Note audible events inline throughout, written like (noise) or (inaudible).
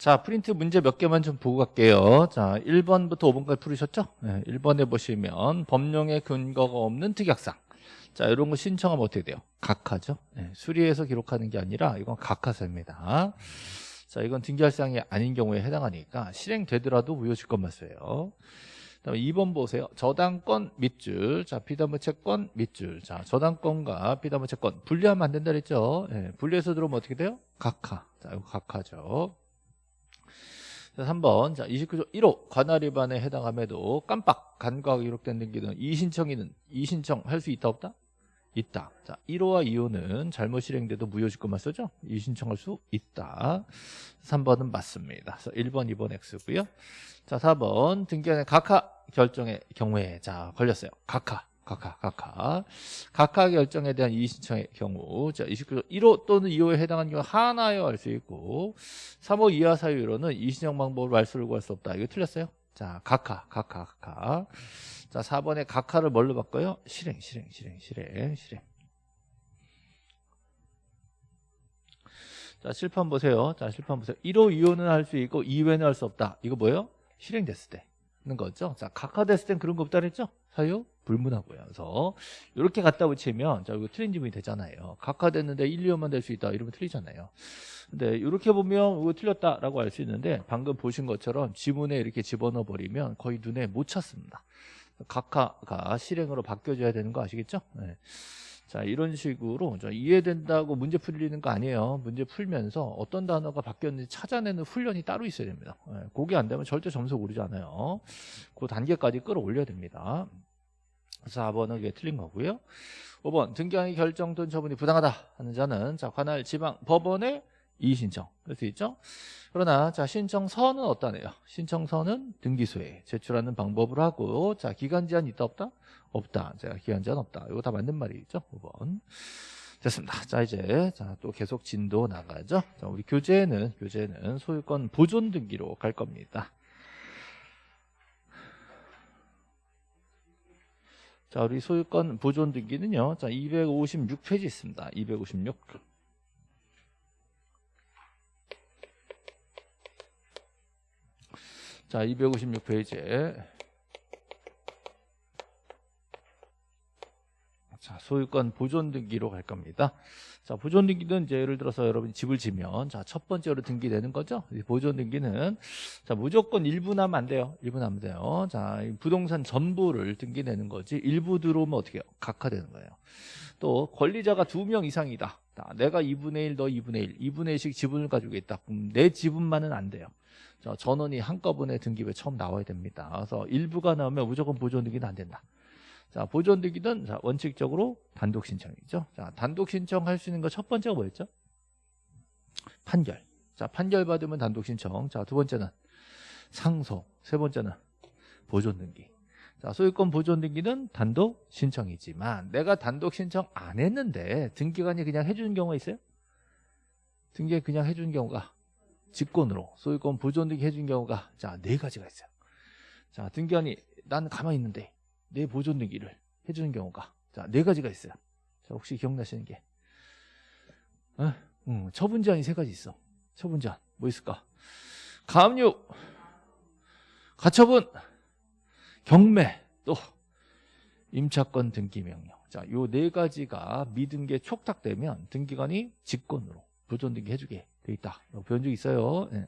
자, 프린트 문제 몇 개만 좀 보고 갈게요. 자, 1번부터 5번까지 풀으셨죠? 네, 1번에 보시면 법령의 근거가 없는 특약상. 자, 이런 거 신청하면 어떻게 돼요? 각하죠? 네, 수리해서 기록하는 게 아니라 이건 각하서입니다. 자, 이건 등기할 사항이 아닌 경우에 해당하니까 실행되더라도 무효지권만 써요. 다음에 2번 보세요. 저당권 밑줄. 자, 비담부채권 밑줄. 자, 저당권과 비담부채권 분리하면 안 된다 그랬죠? 예, 분리해서 들어오면 어떻게 돼요? 각하. 자, 이거 각하죠. 자, 3번. 자, 29조 1호 관할 위반에 해당함에도 깜빡 간과가 기록된 등기는 이신청인은 이신청 할 수 있다 없다? 있다. 자, 1호와 2호는 잘못 실행돼도 무효지권만 쓰죠? 이신청할 수 있다. 3번은 맞습니다. 그래서 1번, 2번 X고요. 자, 4번 등기한의 각하 결정의 경우에 자, 걸렸어요. 각하. 각하, 각하. 각하 결정에 대한 이의신청의 경우, 자, 29조 1호 또는 2호에 해당하는 경우 하나여 할 수 있고, 3호 이하 사유로는 이의신청 방법을 말소를 구할 수 없다. 이거 틀렸어요? 자, 각하, 각하, 각하. 자, 4번에 각하를 뭘로 바꿔요? 실행, 실행, 실행, 실행, 실행. 자, 실판 보세요. 자, 실판 보세요. 1호, 2호는 할 수 있고 2회는 할 수 없다. 이거 뭐예요? 실행됐을 때. 는 거죠. 자, 각하됐을 땐 그런 거 없다 그랬죠? 사유 불문하고요. 그래서 이렇게 갖다 붙이면 자, 이거 틀린 지문이 되잖아요. 각하됐는데 1, 2호만 될 수 있다. 이러면 틀리잖아요. 근데 이렇게 보면 이거 틀렸다라고 알 수 있는데 방금 보신 것처럼 지문에 이렇게 집어넣어 버리면 거의 눈에 못 찾습니다. 각하가 실행으로 바뀌어줘야 되는 거 아시겠죠? 네. 자 이런 식으로 이해된다고 문제 풀리는 거 아니에요 문제 풀면서 어떤 단어가 바뀌었는지 찾아내는 훈련이 따로 있어야 됩니다 네, 그게 안 되면 절대 점수 오르지 않아요 그 단계까지 끌어올려야 됩니다 4번은 이게 틀린 거고요. 5번 등기한이 결정된 처분이 부당하다 하는 자는 자 관할 지방 법원에 이의신청. 할 수 있죠? 그러나 자 신청서는 어떠네요? 신청서는 등기소에 제출하는 방법으로 하고 자 기간 제한 있다 없다? 없다. 자 기간 제한 없다. 이거 다 맞는 말이죠 5번. 됐습니다. 자 이제 자 또 계속 진도 나가죠? 자 우리 교재는 교재는 소유권 보존 등기로 갈 겁니다 자 우리 소유권 보존 등기는요. 자 256페이지 있습니다. 256 자, 256페이지에 자, 소유권 보존 등기로 갈 겁니다. 자, 보존 등기는 이제 예를 들어서 여러분이 집을 지면 자, 첫 번째로 등기되는 거죠. 보존 등기는 자, 무조건 일부 나면 안 돼요. 일부 나면 돼요. 자, 부동산 전부를 등기내는 거지. 일부 들어오면 어떻게 해요? 각하되는 거예요. 또 권리자가 두 명 이상이다. 내가 2분의 1, 너 2분의 1, 2분의 1씩 지분을 가지고 있다. 그럼 내 지분만은 안 돼요. 전원이 한꺼번에 등기부에 처음 나와야 됩니다. 그래서 일부가 나오면 무조건 보존 등기는 안 된다. 자, 보존 등기는 자, 원칙적으로 단독 신청이죠. 자, 단독 신청할 수 있는 거 첫 번째가 뭐였죠? 판결. 자, 판결 받으면 단독 신청. 자, 두 번째는 상속. 세 번째는 보존 등기. 자, 소유권 보존 등기는 단독 신청이지만 내가 단독 신청 안 했는데 등기관이 그냥 해 주는 경우가 있어요? 등기 그냥 해 주는 경우가 직권으로 소유권 보존 등기 해 준 경우가 자 네 가지가 있어요. 자 등기관이 난 가만히 있는데 내 보존 등기를 해주는 경우가 자 네 가지가 있어요. 자 혹시 기억나시는 게 어? 음, 처분 제한이 세 가지 있어. 처분 제한 뭐 있을까? 가압류, 가처분, 경매 또 임차권 등기 명령. 자, 요 네 가지가 미등기에 촉탁되면 등기관이 직권으로 보존 등기 해주게 돼 있다. 배운 적 있어요. 네.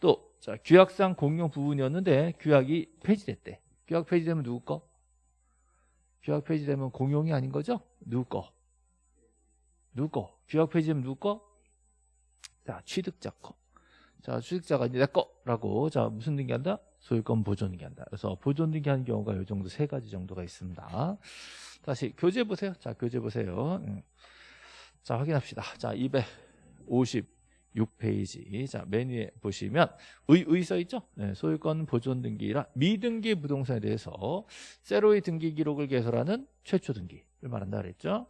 또 자, 규약상 공용 부분이었는데 규약이 폐지됐대. 규약 폐지되면 누구 거? 규약 폐지되면 공용이 아닌 거죠? 누구 거? 누구 거? 규약 폐지되면 누구 거? 자, 취득자 거. 자, 취득자가 이제 내 거라고. 자, 무슨 등기한다? 소유권 보존 등기한다. 그래서 보존 등기하는 경우가 이 정도 세 가지 정도가 있습니다. 다시 교재 보세요. 자, 교재 보세요. 자, 확인합시다. 자, 250 6페이지. 자 메뉴에 보시면 의, 의 써있죠? 네, 소유권 보존 등기라 미등기 부동산에 대해서 세로의 등기 기록을 개설하는 최초 등기를 말한다 그랬죠?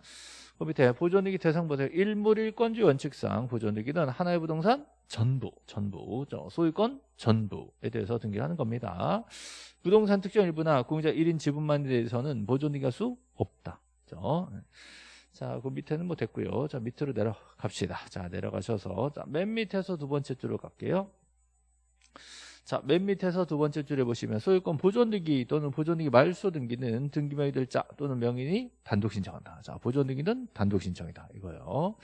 그 밑에 보존 등기 대상 보세요 일물일권주 원칙상 보존 등기는 하나의 부동산 전부 전부 소유권 전부에 대해서 등기를 하는 겁니다. 부동산 특정 일부나 공자 1인 지분만에 대해서는 보존 등기할 수 없다. 그렇죠? 자, 그 밑에는 뭐 됐고요. 자, 밑으로 내려갑시다. 자, 내려가셔서 자, 맨 밑에서 두 번째 줄로 갈게요. 자, 맨 밑에서 두 번째 줄에 보시면 소유권 보존등기 또는 보존등기 말소 등기는 등기명의 들자 또는 명인이 단독 신청한다. 자, 보존등기는 단독 신청이다. 이거요.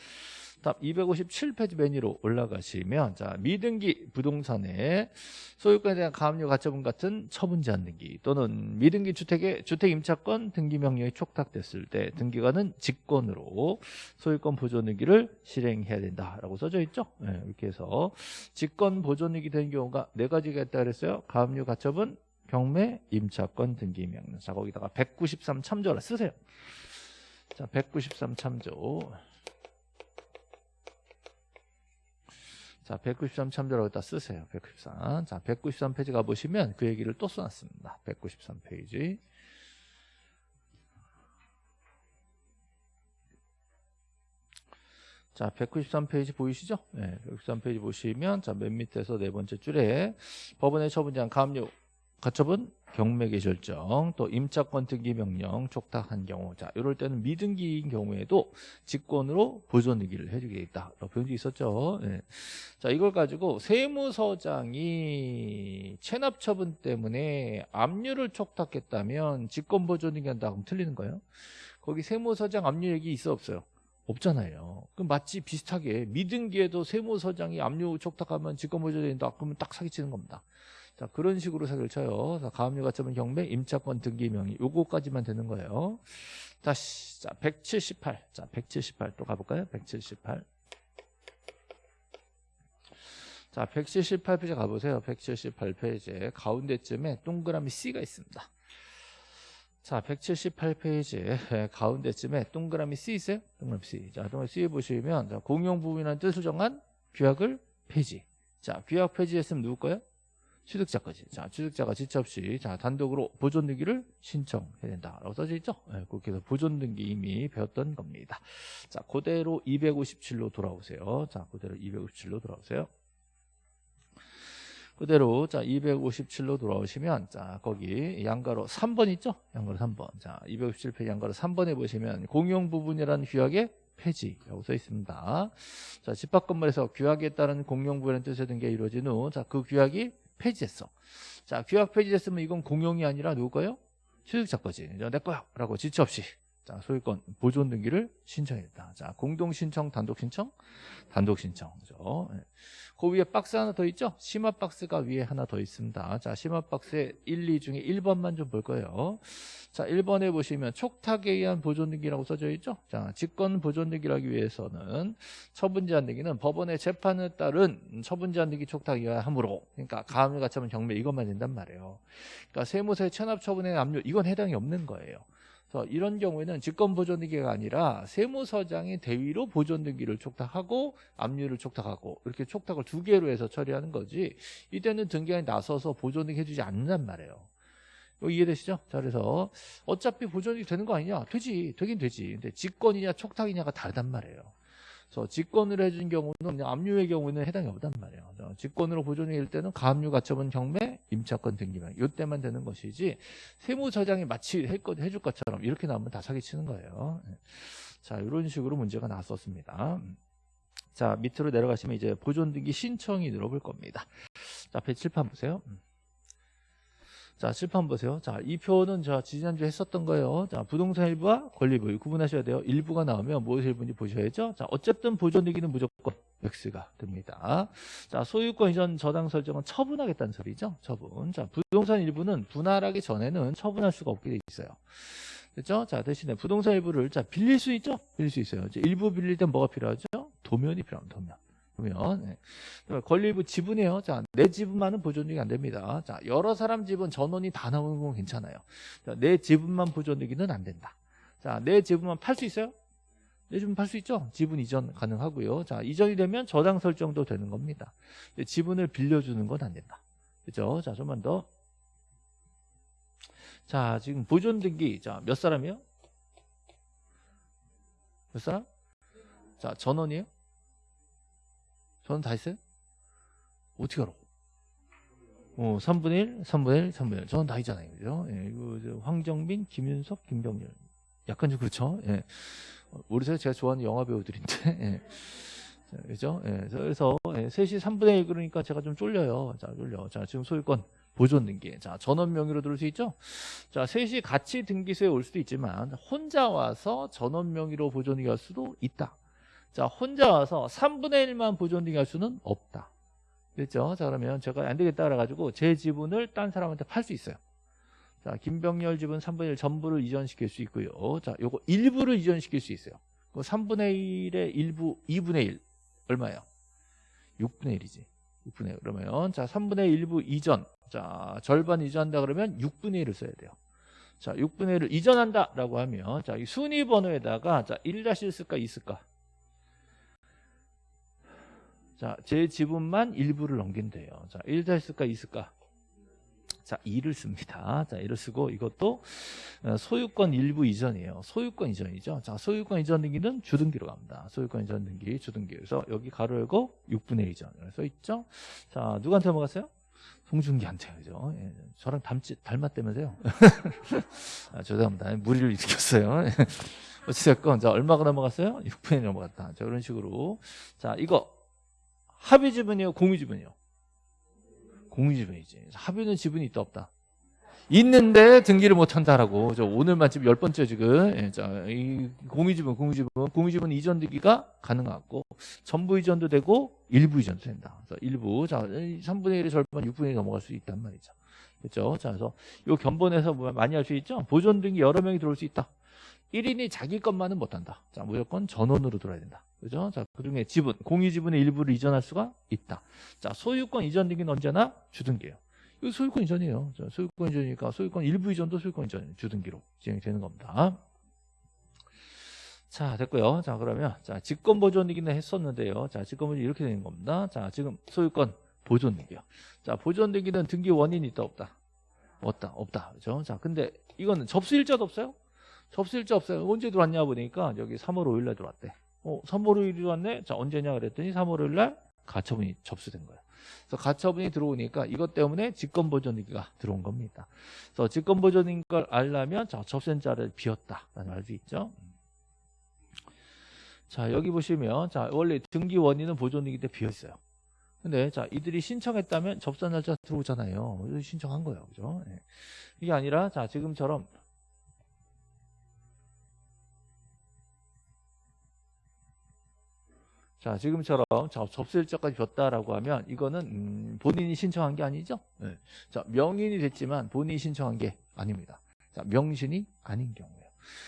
다음 257페이지 맨 위로 올라가시면 자, 미등기 부동산의 소유권에 대한 가압류 가처분 같은 처분 제한 등기 또는 미등기 주택의 주택 임차권 등기 명령이 촉탁됐을 때 등기관은 직권으로 소유권 보존 등기를 실행해야 된다라고 써져 있죠. 네, 이렇게 해서 직권 보존 등기 되는 경우가 네 가지가 있다 그랬어요. 가압류 가처분 경매 임차권 등기 명령. 자, 거기다가 193 참조라 쓰세요. 자, 193 참조. 자, 193 참조라고 다 쓰세요. 193. 자, 193 페이지 가보시면 그 얘기를 또 써놨습니다. 193 페이지. 자, 193페이지 보이시죠? 네, 193페이지 보시면, 자, 맨 밑에서 네 번째 줄에 법원의 처분장 가압류 가처분 경매개시 결정 또 임차권 등기 명령 촉탁한 경우 자 이럴 때는 미등기인 경우에도 직권으로 보존 등기를 해주겠다 표현이 있었죠 네. 자 이걸 가지고 세무서장이 체납 처분 때문에 압류를 촉탁했다면 직권 보존 등기 한다 그럼 틀리는 거예요 거기 세무서장 압류 얘기 있어 없어요 없잖아요. 그럼 마치 비슷하게 미등기에도 세무서장이 압류 촉탁하면 직권 보존 된다. 그러면 딱 사기치는 겁니다. 자, 그런 식으로 사기를 쳐요. 자, 가압류 가처분 경매 임차권 등기 명의 요거까지만 되는 거예요. 다시 자, 178. 자, 178 또 가볼까요? 178. 자, 178페이지 가보세요. 178페이지에 가운데쯤에 동그라미 C가 있습니다. 자, 178페이지에 가운데쯤에 동그라미 C 있어요? 동그라미 C. 자, 동그라미 C 보시면 자, 공용 부분이라는 뜻을 정한 규약을 폐지. 자, 규약 폐지했으면 누구 거예요? 취득자까지. 자, 취득자가 지체 없이 자, 단독으로 보존 등기를 신청해야 된다라고 써져 있죠? 네, 그렇게 해서 보존 등기 이미 배웠던 겁니다. 자, 그대로 257로 돌아오세요. 자, 그대로 257로 돌아오세요. 그대로 자 257로 돌아오시면 자 거기 양가로 3번 있죠? 양가로 3번. 자 257페이지 양가로 3번에 보시면 공용 부분이라는 규약의 폐지라고 써 있습니다. 자 집합 건물에서 규약에 따른 공용 부분이라는 뜻의 등기가 이루어진 후 자 그 규약이 폐지했어. 자 규약 폐지됐으면 이건 공용이 아니라 누구거요? 취득자 거지. 내 거야 라고 지체 없이 자, 소유권 보존 등기를 신청했다. 자, 공동 신청, 단독 신청, 단독 신청. 그죠? 네. 그 위에 박스 하나 더 있죠? 심화 박스가 위에 하나 더 있습니다. 자, 심화 박스에 1, 2 중에 1번만 좀 볼 거예요. 자, 1번에 보시면 촉탁에 의한 보존 등기라고 써져 있죠? 자, 직권 보존 등기를 하기 위해서는 처분 제한 등기는 법원의 재판에 따른 처분 제한 등기 촉탁에 의함으로 그러니까 가압류 가처분 경매 이것만 된단 말이에요. 그러니까 세무서의 체납 처분의 압류 이건 해당이 없는 거예요. 그래서 이런 경우에는 직권보존등기가 아니라 세무서장이 대위로 보존등기를 촉탁하고 압류를 촉탁하고 이렇게 촉탁을 두 개로 해서 처리하는 거지 이때는 등기관이 나서서 보존등기 해주지 않는단 말이에요. 이해되시죠? 자 그래서 어차피 보존이 되는 거 아니냐? 되지 되긴 되지 근데 직권이냐 촉탁이냐가 다르단 말이에요. 그래서 직권으로 해준 경우는 압류의 경우는 해당이 없단 말이에요. 직권으로 보존일 때는 가압류 가처분 경매 임차권 등기만 이때만 되는 것이지 세무서장이 마치 해줄 것처럼 이렇게 나오면 다 사기치는 거예요. 네. 자 이런 식으로 문제가 나왔었습니다. 자 밑으로 내려가시면 이제 보존 등기 신청이 늘어볼 겁니다. 자 앞에 칠판 보세요. 자, 칠판 보세요. 자, 이 표는 저 지난주에 했었던 거예요. 자, 부동산 일부와 권리부 구분하셔야 돼요. 일부가 나오면 무엇이 일부인지 보셔야죠. 자, 어쨌든 보존되기는 무조건 X가 됩니다. 자, 소유권 이전 저당 설정은 처분하겠다는 소리죠. 처분. 자, 부동산 일부는 분할하기 전에는 처분할 수가 없게 돼 있어요. 됐죠? 자, 대신에 부동산 일부를 자, 빌릴 수 있죠? 빌릴 수 있어요. 이제 일부 빌릴 땐 뭐가 필요하죠? 도면이 필요합니다. 도면. 보면 네. 권리부 지분이에요. 자, 내 지분만은 보존되기 안 됩니다. 자, 여러 사람 지분 전원이 다 나오는 건 괜찮아요. 자, 내 지분만 보존되기는 안 된다. 자, 내 지분만 팔 수 있어요? 내 지분 팔 수 있죠? 지분 이전 가능하고요. 자, 이전이 되면 저당 설정도 되는 겁니다. 지분을 빌려주는 건 안 된다. 그죠? 자, 좀만 더. 자, 지금 보존 등기. 자, 몇 사람이요? 몇 사람? 자, 전원이에요? 저는 다 했어요? 어떻게 알아? 어, 3분의 1, 3분의 1, 3분의 1. 저는 다 있잖아요. 그죠? 예, 이거 황정민, 김윤석, 김병렬. 약간 좀 그렇죠? 예. 우리 사회 제가 좋아하는 영화 배우들인데. (laughs) 예. 자, 그죠? 예, 그래서 예, 3시 3분의 1 그러니까 제가 좀 쫄려요. 자, 쫄려. 자, 지금 소유권 보존 등기. 자, 전원 명의로 들을 수 있죠? 자, 셋이 같이 등기소에 올 수도 있지만 혼자 와서 전원 명의로 보존 등기할 수도 있다. 자, 혼자 와서 3분의 1만 보존 등기 할 수는 없다. 됐죠? 자, 그러면 제가 안 되겠다 그래가지고 제 지분을 딴 사람한테 팔 수 있어요. 자, 김병렬 지분 3분의 1 전부를 이전시킬 수 있고요. 자, 요거 일부를 이전시킬 수 있어요. 그 3분의 1의 일부 2분의 1 얼마예요? 6분의 1이지. 6분의 1 그러면 자 3분의 1부 이전 자 절반 이전한다 그러면 6분의 1을 써야 돼요. 자 6분의 1을 이전한다 라고 하면 자이 순위 번호에다가 자1-1 쓸까 2 쓸까? 자 제 지분만 일부를 넘긴대요. 자1 쓸까 2 쓸까? 자 2를 씁니다. 자 2를 쓰고 이것도 어, 소유권 일부 이전이에요. 소유권 이전이죠. 자 소유권 이전 등기는 주등기로 갑니다. 소유권 이전 등기 주등기. 그래서 여기 가로 열고 6분의 1 이전. 써 있죠. 자 누구한테 넘어갔어요? 송중기한테 그죠? 예, 저랑 닮지 닮았다면서요? (laughs) 아, 죄송합니다. 무리를 일으켰어요. (laughs) 어찌됐건 자 얼마가 넘어갔어요? 6분의 1 넘어갔다. 자 이런 식으로 자 이거 합의 지분이에요, 공유 지분이에요. 공유 지분이지. 합의는 지분이 있다 없다. 있는데 등기를 못 한다라고. 저 오늘만 지금 열 번째 지금. 예, 자, 이 공유 지분, 공유 지분, 공유 지분 이전 등기가 가능하고 전부 이전도 되고 일부 이전도 된다. 그래서 일부 자, 3분의 1의 절반 6분의 1이 넘어갈 수 있단 말이죠. 그렇죠? 자, 그래서 요 견본에서 뭐 많이 할 수 있죠? 보존 등기 여러 명이 들어올 수 있다. 1인이 자기 것만은 못 한다. 자, 무조건 전원으로 들어야 된다. 그죠? 자, 그 중에 지분, 공유 지분의 일부를 이전할 수가 있다. 자, 소유권 이전 등기는 언제나 주등기예요. 이거 소유권 이전이에요. 자, 소유권 이전이니까 소유권 일부 이전도 소유권 이전 주등기로 진행이 되는 겁니다. 자, 됐고요. 자, 그러면 자, 직권 보존 등기는 했었는데요. 자, 직권 보존 이렇게 되는 겁니다. 자, 지금 소유권 보존 등기요. 자, 보존 등기는 등기 원인이 있다 없다. 없다. 없다. 그죠? 자, 근데 이거는 접수 일자도 없어요? 접수 일자 없어요. 언제 들어왔냐 보니까 여기 3월 5일 날 들어왔대. 어, 3월 5일이 들어왔네? 자, 언제냐 그랬더니 3월 5일 날 가처분이 접수된 거예요. 그래서 가처분이 들어오니까 이것 때문에 직권보존등기가 들어온 겁니다. 그래서 직권보존인 걸 알려면 자, 접수자를 비웠다라는 알수 있죠. 자, 여기 보시면 자, 원래 등기 원인은 보존등기 때 비어 있어요. 근데 자, 이들이 신청했다면 접수 날짜 들어오잖아요. 신청한 거예요. 그죠? 네. 이게 아니라 자, 지금처럼 자 지금처럼 자, 접수 일자까지 줬다라고 하면 이거는 음, 본인이 신청한 게 아니죠. 네. 자 명인이 됐지만 본인이 신청한 게 아닙니다. 자 명신이 아닌 경우예요.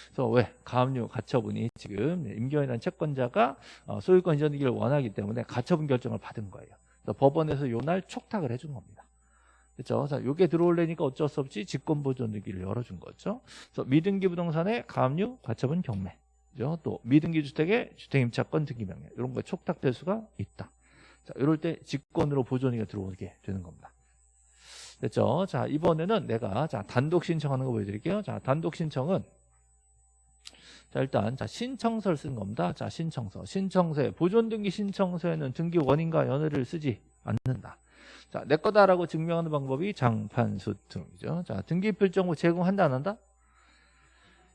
그래서 왜 가압류 가처분이 지금 임경이라는 채권자가 어, 소유권 이전이기를 원하기 때문에 가처분 결정을 받은 거예요. 그래서 법원에서 요 날 촉탁을 해준 겁니다. 그렇죠? 자, 요게 들어올래니까 어쩔 수 없이 직권보존 등기를 열어준 거죠. 그래서 미등기 부동산의 가압류 가처분 경매. 또 미등기 주택의 주택임차권 등기 명령 이런 거에 촉탁될 수가 있다. 자, 이럴 때 직권으로 보존이가 들어오게 되는 겁니다. 됐죠? 자, 이번에는 내가 자, 단독 신청하는 거 보여드릴게요. 자, 단독 신청은 자, 일단 자, 신청서를 쓰는 겁니다. 자, 신청서. 신청서에 보존 등기 신청서에는 등기 원인과 연회를 쓰지 않는다. 자, 내 거다라고 증명하는 방법이 장판수 등이죠. 자, 등기 필정부 제공한다 안 한다?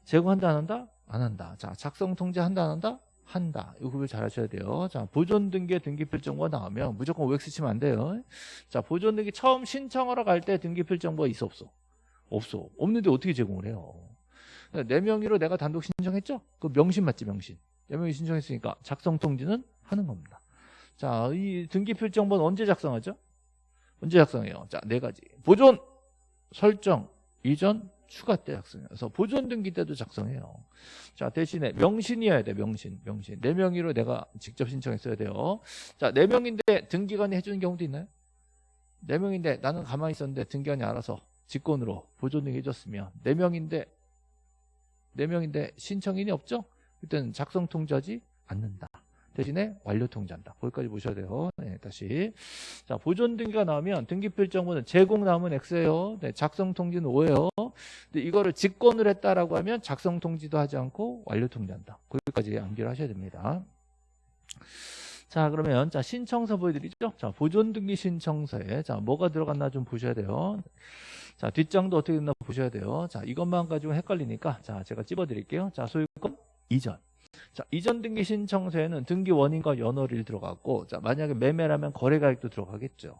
제공한다 안 한다? 안 한다. 자, 작성 통지 한다 안 한다? 한다. 이거 구별 잘 하셔야 돼요. 자, 보존 등기에 등기 필정보가 나오면 무조건 OX 치면 안 돼요. 자, 보존 등기 처음 신청하러 갈 때 등기 필정보가 있어 없어? 없어. 없는데 어떻게 제공을 해요? 내 명의로 내가 단독 신청했죠? 그 명신 맞지 명신. 내 명의 신청했으니까 작성 통지는 하는 겁니다. 자, 이 등기 필정보는 언제 작성하죠? 언제 작성해요? 자, 네 가지. 보존, 설정, 이전, 추가 때 작성해요. 그래서 보존 등기 때도 작성해요. 자, 대신에 명신이어야 돼, 명신. 명신. 네 명의로 내가 직접 신청했어야 돼요. 자, 네 명인데 등기관이 해주는 경우도 있나요? 네 명인데 나는 가만히 있었는데 등기관이 알아서 직권으로 보존 등기 해줬으면 네 명인데 네 명인데 신청인이 없죠? 그때는 작성 통지하지 않는다. 대신에 완료 통지한다. 거기까지 보셔야 돼요. 네, 다시. 자, 보존 등기가 나오면 등기 필 정보는 제공 나오면 X예요. 네, 작성 통지는 O예요. 근데 이거를 직권을 했다라고 하면 작성 통지도 하지 않고 완료 통지한다. 거기까지 암기를 하셔야 됩니다. 자, 그러면 자, 신청서 보여드리죠. 자, 보존 등기 신청서에 자, 뭐가 들어갔나 좀 보셔야 돼요. 자, 뒷장도 어떻게 됐나 보셔야 돼요. 자, 이것만 가지고 헷갈리니까 자, 제가 찝어 드릴게요. 자, 소유권 이전. 자, 이전 등기 신청서에는 등기 원인과 연월일 들어가고, 자, 만약에 매매라면 거래 가액도 들어가겠죠.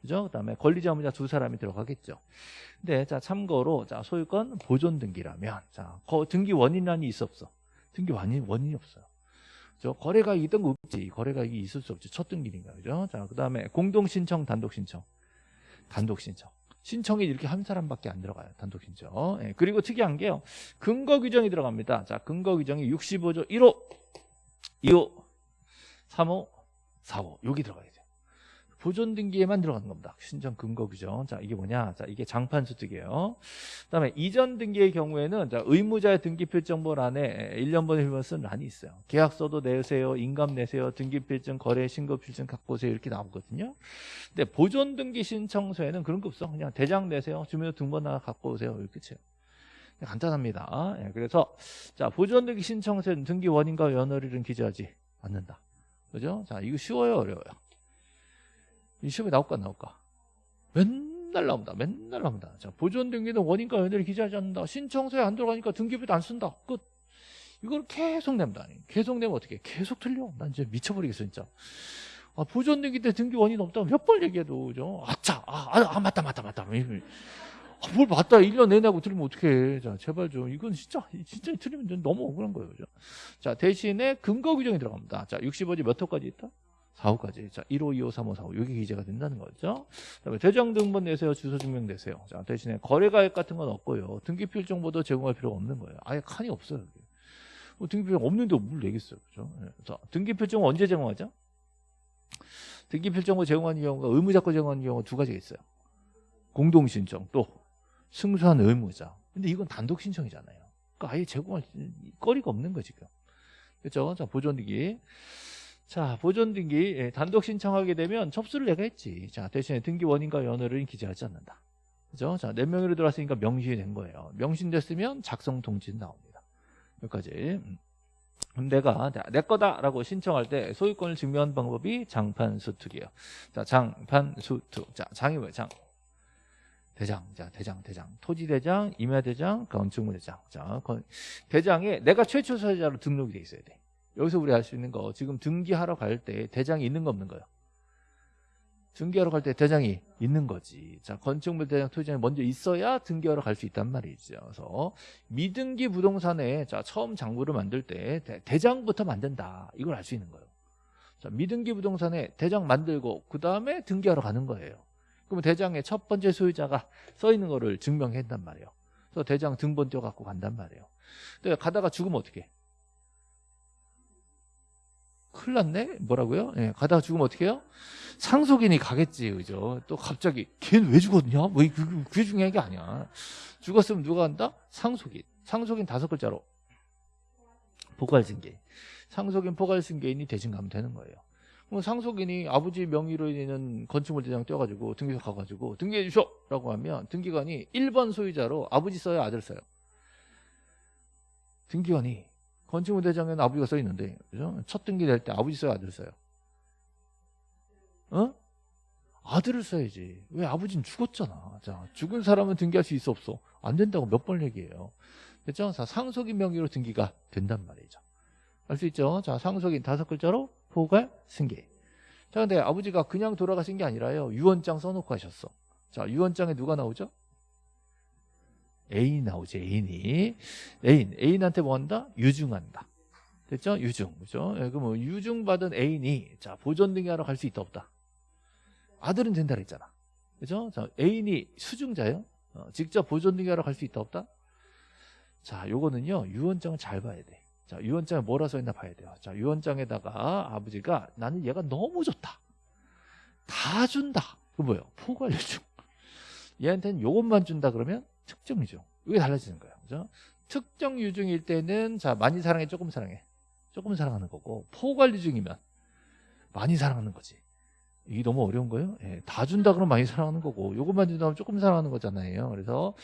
그죠? 그 다음에 권리자문자 두 사람이 들어가겠죠. 근데, 자, 참고로, 자, 소유권 보존 등기라면, 자, 거, 등기 원인란이 있어 없어? 등기 원인, 원인이 없어요. 저 거래 가액이 있던 거 없지. 거래 가액이 있을 수 없지. 첫 등기니까. 그죠? 자, 그 다음에 공동 신청, 단독 신청. 단독 신청. 신청이 이렇게 한 사람밖에 안 들어가요. 단독 신청. 예, 그리고 특이한 게요. 근거 규정이 들어갑니다. 자, 근거 규정이 65조 1호, 2호, 3호, 4호. 여기 들어가야 돼요. 보존 등기에만 들어가는 겁니다. 신청 근거 규정. 자, 이게 뭐냐? 자, 이게 장판 수특이에요. 그다음에 이전 등기의 경우에는 자, 의무자의 등기 필정본란에 1년 번에 일번 쓴 란이 있어요. 계약서도 내세요, 인감 내세요, 등기 필증, 거래 신고 필증 갖고 오세요 이렇게 나오거든요. 근데 보존 등기 신청서에는 그런 거 없어. 그냥 대장 내세요, 등본 하나 갖고 오세요 이렇게 끝이에요. 간단합니다. 예, 그래서 자 보존 등기 신청서에는 등기 원인과 연월일은 기재하지 않는다. 그죠? 자 이거 쉬워요, 어려워요? 이 시험에 나올까 안 나올까? 맨날 나옵니다. 맨날 나옵니다. 자, 보존 등기는 원인과 연결이 기재하지 않는다. 신청서에 안 들어가니까 등기부도 안 쓴다. 끝. 이걸 계속 냅니다. 계속 내면 어떻게? 계속 틀려. 난 이제 미쳐버리겠어 진짜. 아, 보존 등기 때 등기 원인 없다고 몇 번 얘기해도 그죠? 아차, 아, 아, 아 맞다, 맞다, 맞다. 아, 뭘 맞다 1년 내내 하고 틀리면 어떡해. 자, 제발 좀. 이건 진짜, 진짜 틀리면 너무 억울한 거예요. 그죠? 자, 대신에 근거 규정이 들어갑니다. 자, 65지 몇 호까지 있다? 4호까지. 자, 1호, 2호, 3호, 4호. 여기 기재가 된다는 거죠. 그다음에 대장 등본 내세요. 주소 증명 내세요. 자, 대신에 거래가액 같은 건 없고요. 등기필 정보도 제공할 필요가 없는 거예요. 아예 칸이 없어요. 여기. 뭐 등기필 없는데 뭘 내겠어요. 그죠? 네. 자, 등기필 정보 언제 제공하죠? 등기필 정보 제공하는 경우가 의무자권 제공하는 경우가 두 가지가 있어요. 공동 신청 또 승소한 의무자. 근데 이건 단독 신청이잖아요. 그러니까 아예 제공할 거리가 없는 거지 지금. 그렇죠? 자, 보존등기. 자, 보존 등기 예, 단독 신청하게 되면 접수를 내가 했지. 자, 대신에 등기 원인과 연월을 기재하지 않는다. 그죠? 자, 네 명으로 들어왔으니까 명시이 된 거예요. 명신됐으면 작성 통지 나옵니다. 여기까지. 음. 그럼 내가 내 거다라고 신청할 때 소유권을 증명하는 방법이 장판 수특이에요. 자, 장판 수특. 자, 장이 뭐예요? 장. 대장, 자, 대장, 대장. 토지대장, 임야대장, 건축물대장. 자, 대장에 내가 최초 소유자로 등록이 돼 있어야 돼. 여기서 우리 알수 있는 거 지금 등기하러 갈 때 대장이 있는 거 없는 거예요. 등기하러 갈 때 대장이 있는 거지. 자, 건축물 대장 토지장이 먼저 있어야 등기하러 갈 수 있단 말이죠. 그래서 미등기 부동산에 자, 처음 장부를 만들 때 대, 장부터 만든다. 이걸 알 수 있는 거예요. 자, 미등기 부동산에 대장 만들고 그 다음에 등기하러 가는 거예요. 그러면 대장의 첫 번째 소유자가 써 있는 거를 증명한단 말이에요. 그래서 대장 등본 떼어 갖고 간단 말이에요. 근데 가다가 죽으면 어떻게 해? 큰일 났네? 뭐라고요? 예, 가다가 죽으면 어떻게 해요? 상속인이 가겠지, 그죠? 또 갑자기, 걔는 왜 죽었냐? 뭐, 그, 그게 중요한 게 아니야. 죽었으면 누가 한다? 상속인. 상속인 다섯 글자로. 포괄승계. 상속인 포괄승계인이 대신 가면 되는 거예요. 그럼 상속인이 아버지 명의로 있는 건축물 대장 떼어가지고 등기소 가가지고 등기해 주쇼! 라고 하면 등기관이 1번 소유자로 아버지 써요, 아들 써요? 등기관이 건축물 대장에는 아버지가 써 있는데 그죠? 첫 등기 될 때 아버지 써요 아들 써요 어? 아들을 써야지 왜 아버지는 죽었잖아 자 죽은 사람은 등기할 수 있어 없어 안 된다고 몇 번 얘기해요 그렇죠? 자, 상속인 명의로 등기가 된단 말이죠 알 수 있죠? 자 상속인 다섯 글자로 포괄 승계 자 근데 아버지가 그냥 돌아가신 게 아니라요 유언장 써놓고 하셨어 자 유언장에 누가 나오죠? 애인이 나오지 애인이. 애인 애인한테 뭐 한다? 유증한다. 됐죠? 유증. 그죠? 예, 그럼 뭐 유증 받은 애인이 자 보존 등기하러 갈 수 있다 없다. 아들은 된다 그랬잖아. 그죠? 자 애인이 수증자예요? 어, 직접 보존 등기하러 갈 수 있다 없다? 자 요거는요 유언장을 잘 봐야 돼자 유언장에 뭐라 써 있나 봐야 돼요. 자 유언장에다가 아버지가 나는 얘가 너무 좋다. 다 준다. 그 뭐예요? 포괄 유증. 얘한테는 요것만 준다 그러면 특정 유중. 이게 달라지는 거예요. 그죠? 특정 유중일 때는 자 많이 사랑해 조금 사랑해 조금 사랑하는 거고 포괄 유중이면 많이 사랑하는 거지. 이게 너무 어려운 거예요. 예, 다 준다 그러면 많이 사랑하는 거고 요것만 준다 그러면 조금 사랑하는 거잖아요. 그래서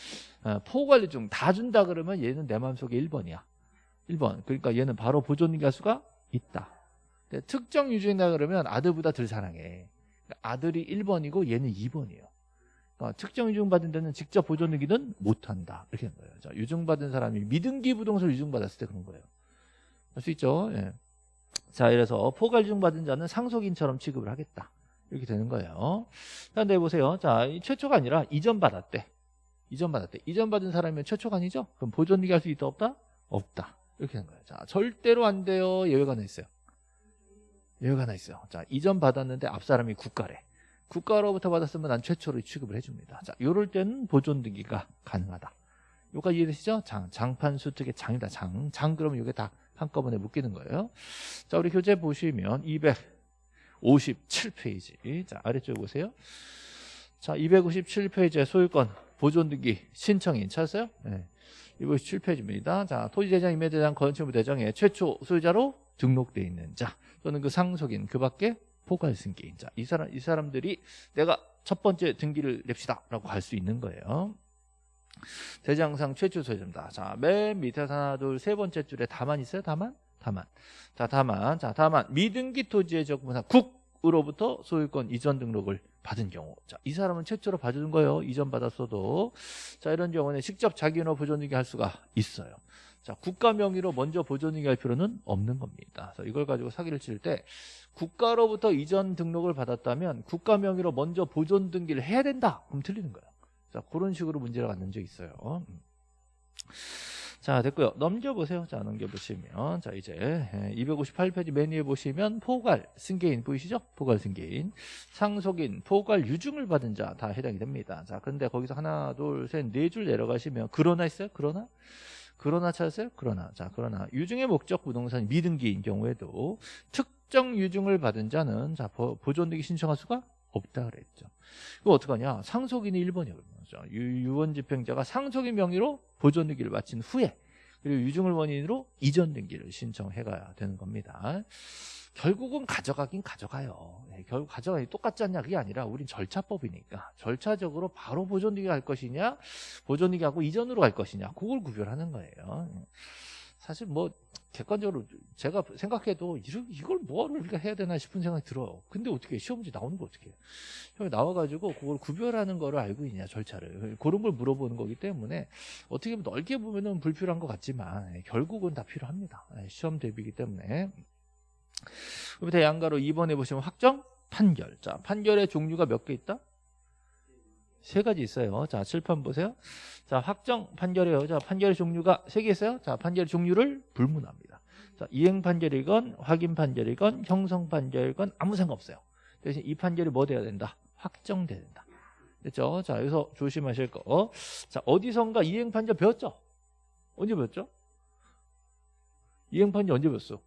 어, 포괄 유중 다 준다 그러면 얘는 내 마음속에 1번이야. 1번. 그러니까 얘는 바로 보존 가수가 있다. 특정 유중이다 그러면 아들보다 덜 사랑해. 아들이 1번이고 얘는 2번이에요. 어, 특정 유증받은 데는 직접 보존 등기는 못한다. 이렇게 한 거예요. 자, 유증받은 사람이 미등기 부동산을 유증받았을 때 그런 거예요. 할 수 있죠. 예. 자, 이래서 포괄중 받은 자는 상속인처럼 취급을 하겠다. 이렇게 되는 거예요. 그런데 보세요. 자, 이 최초가 아니라 이전 받았대. 이전 받았대. 이전 받은 사람이면 최초가 아니죠? 그럼 보존되게 할수 있다 없다? 없다. 이렇게 되는 거예요. 자, 절대로 안 돼요. 예외가 하나 있어요. 예외가 하나 있어요. 자, 이전 받았는데 앞 사람이 국가래. 국가로부터 받았으면 난 최초로 취급을 해줍니다. 자, 요럴 때는 보존 등기가 가능하다. 요가 이해되시죠? 장, 장판 수 특의 장이다. 장. 장 그러면 이게 다 한꺼번에 묶이는 거예요. 자, 우리 교재 보시면 257페이지. 자, 아래쪽 보세요. 자, 257페이지에 소유권 보존 등기 신청인 찾았어요? 네. 257페이지입니다. 자, 토지대장, 임야대장, 건축물 대장에 최초 소유자로 등록돼 있는 자 또는 그 상속인 그 밖에 포괄 승계인 자. 이 사람 이 사람들이 내가 첫 번째 등기를 냅시다라고 할수 있는 거예요. 대장상 최초 소유자입니다. 자, 맨 밑에 하나, 둘, 세 번째 줄에 다만 있어요? 다만? 다만. 자, 다만. 자, 다만. 미등기 토지의 적분상 국으로부터 소유권 이전 등록을 받은 경우. 자, 이 사람은 최초로 봐주는 거예요. 이전 받았어도. 자, 이런 경우는 직접 자기인으로 보존등기 할 수가 있어요. 자, 국가 명의로 먼저 보존등기 할 필요는 없는 겁니다. 그래서 이걸 가지고 사기를 칠 때 국가로부터 이전 등록을 받았다면 국가 명의로 먼저 보존 등기를 해야 된다. 그럼 틀리는 거예요. 자, 그런 식으로 문제를 갖는 적이 있어요. 음. 자, 됐고요. 넘겨보세요. 자, 넘겨보시면. 자, 이제 258페이지 맨 위에 보시면 포괄 승계인 보이시죠? 포괄 승계인. 상속인, 포괄 유증을 받은 자 다 해당이 됩니다. 자, 근데 거기서 하나, 둘, 셋, 네 줄 내려가시면 그러나 있어요? 그러나? 그러나 찾았어요? 그러나. 자, 그러나 유증의 목적 부동산 미등기인 경우에도 특정 유증을 받은 자는 자, 보존등기 신청할 수가 없다 그랬죠. 그거 어떡하냐? 상속인이 1번이요. 유원 집행자가 상속인 명의로 보존 등기를 마친 후에 그리고 유증을 원인으로 이전 등기를 신청해 가야 되는 겁니다. 결국은 가져가긴 가져가요. 네, 결국 가져가기 똑같지 않냐 그게 아니라 우린 절차법이니까 절차적으로 바로 보존 등기 갈 것이냐 보존 등기하고 이전으로 갈 것이냐 그걸 구별하는 거예요. 사실 뭐 객관적으로 제가 생각해도 이걸 뭐하러 우리가 해야 되나 싶은 생각이 들어요. 근데 어떻게 시험 문제 나오는 거 어떻게 해요? 나와가지고 그걸 구별하는 거를 알고 있냐 절차를 그런 걸 물어보는 거기 때문에 어떻게 보면 넓게 보면은 불필요한 것 같지만 예, 결국은 다 필요합니다. 예, 시험 대비이기 때문에 밑에 양가로 2번에 보시면 확정 판결 자 판결의 종류가 몇 개 있다? 세 가지 있어요. 자, 칠판 보세요. 자, 확정 판결이에요. 자, 판결의 종류가 세 개 있어요. 자, 판결의 종류를 불문합니다. 자, 이행 판결이건 확인 판결이건 형성 판결이건 아무 상관없어요. 대신 이 판결이 뭐 돼야 된다? 확정돼야 된다. 됐죠? 자, 여기서 조심하실 거. 자, 어디선가 이행 판결 배웠죠? 언제 배웠죠? 이행 판결 언제 배웠어?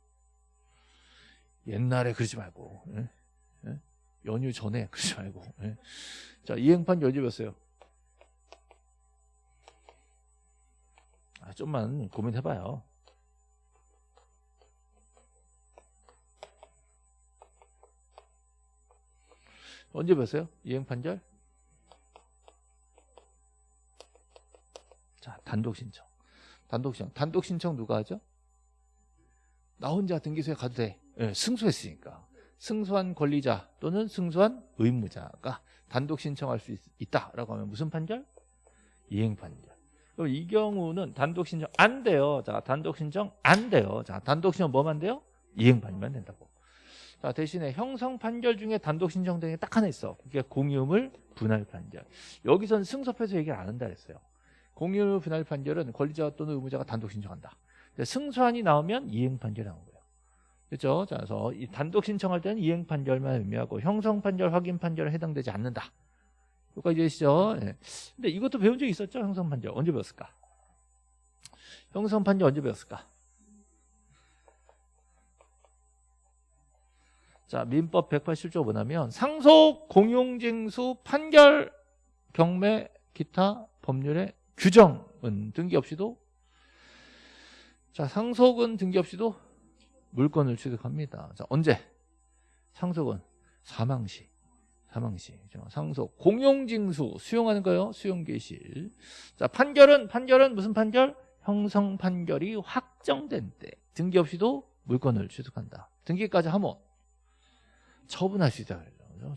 옛날에 그러지 말고. 예? 예? 연휴 전에 (laughs) 그러지 말고. 예? 자, 이행판 여집었어요. 아, 좀만 고민해봐요. 언제 봤어요? 이행판결? 자, 단독 신청. 단독 신청. 단독 신청 누가 하죠? 나 혼자 등기소에 가도 돼. 네, 승소했으니까. 승소한 권리자 또는 승소한 의무자가 단독 신청할 수 있, 다라고 하면 무슨 판결? 이행 판결. 그럼 이 경우는 단독 신청 안 돼요. 자, 단독 신청 안 돼요. 자, 단독 신청 뭐만 돼요? 이행 판결만 된다고. 자, 대신에 형성 판결 중에 단독 신청 등이 딱 하나 있어. 그게 공유물 분할 판결. 여기선 승소패소 얘기를 안 한다 그랬어요. 공유물 분할 판결은 권리자 또는 의무자가 단독 신청한다. 승소안이 나오면 이행 판결이 나온 거예요. 그렇죠? 자, 그래서 이 단독 신청할 때는 이행 판결만 의미하고 형성 판결, 확인 판결은 해당되지 않는다. 여기까지 되시죠? 네. 근데 이것도 배운 적 있었죠? 형성 판결. 언제 배웠을까? 형성 판결 언제 배웠을까? 자, 민법 187조 뭐냐면 상속, 공용징수, 판결, 경매, 기타 법률의 규정은 등기 없이도 자, 상속은 등기 없이도 물건을 취득합니다. 자, 언제? 상속은 사망시. 사망시. 상속. 공용징수. 수용하는 거요. 수용계실. 자, 판결은, 판결은 무슨 판결? 형성 판결이 확정된 때. 등기 없이도 물건을 취득한다. 등기까지 하면 처분할 수 있다.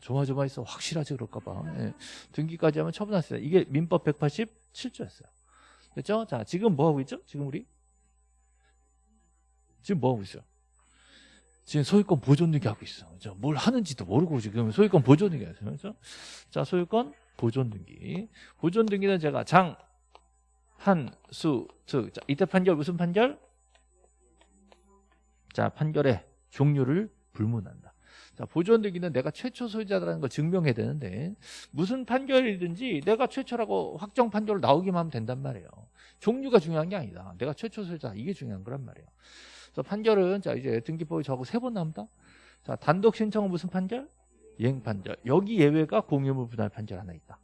조마조마해서 확실하지 그럴까봐. 예. 등기까지 하면 처분할 수 있다. 이게 민법 187조였어요. 됐죠? 자, 지금 뭐 하고 있죠? 지금 우리 지금 뭐 하고 있어요? 지금 소유권 보존등기 하고 있어. 그죠? 뭘 하는지도 모르고 지금 소유권 보존등기 하죠. 그죠? 자, 소유권 보존등기. 보존등기는 제가 장, 한, 수, 특. 자, 이때 판결 무슨 판결? 자, 판결의 종류를 불문한다. 자, 보존등기는 내가 최초 소유자라는 걸 증명해야 되는데 무슨 판결이든지 내가 최초라고 확정 판결로 나오기만 하면 된단 말이에요. 종류가 중요한 게 아니다. 내가 최초 소유자 이게 중요한 거란 말이에요. 그래서 판결은 자 이제 등기법이 저하고 세번 나옵니다. 자 단독 신청은 무슨 판결? 이행 판결. 여기 예외가 공유물 분할 판결 하나 있다.